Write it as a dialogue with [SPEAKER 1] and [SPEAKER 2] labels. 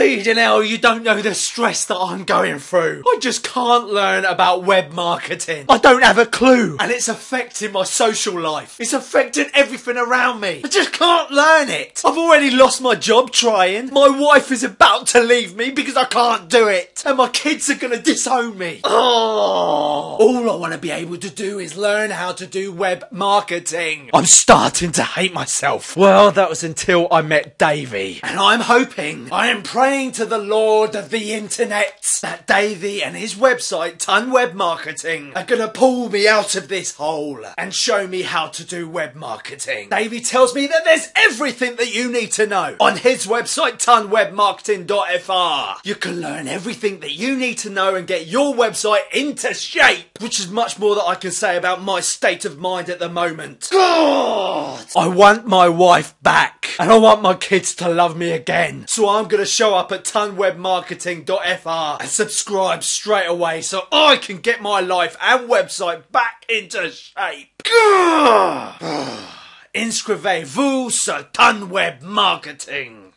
[SPEAKER 1] Bleeding hell, you don't know the stress that I'm going through. I just can't learn about web marketing. I don't have a clue. And it's affecting my social life. It's affecting everything around me. I just can't learn it. I've already lost my job trying. My wife is about to leave me because I can't do it. And my kids are gonna disown me. Oh. All I want to be able to do is learn how to do web marketing. I'm starting to hate myself. Well, that was until I met Davey. And I'm hoping, I am praying to the Lord of the internet that Davey and his website, Ton Web Marketing, are gonna pull me out of this hole and show me how to do web marketing. Davey tells me that there's everything that you need to know on his website, tonwebmarketing.fr. You can learn everything that you need to know and get your website into shape, which is much more that I can say about my state of mind at the moment. God! I want my wife back, and I want my kids to love me again. So I'm gonna show up at tonwebmarketing.fr and subscribe straight away so I can get my life and website back into shape. Inscrivez-vous sur Ton Web Marketing.